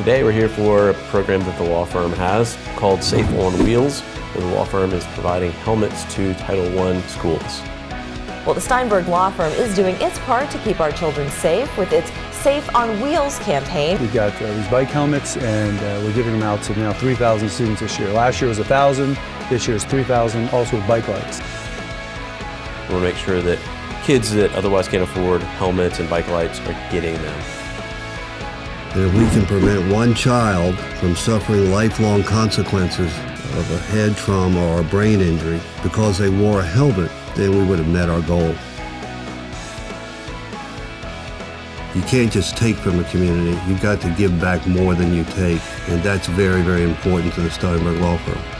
Today we're here for a program that the law firm has called Safe on Wheels. Where the law firm is providing helmets to Title I schools. Well, the Steinberg Law Firm is doing its part to keep our children safe with its Safe on Wheels campaign. We've got uh, these bike helmets and uh, we're giving them out to now 3,000 students this year. Last year was 1,000, this year is 3,000, also with bike lights. We want to make sure that kids that otherwise can't afford helmets and bike lights are getting them. If we can prevent one child from suffering lifelong consequences of a head trauma or a brain injury because they wore a helmet, then we would have met our goal. You can't just take from the community. You've got to give back more than you take. And that's very, very important to the Steinberg Law Firm.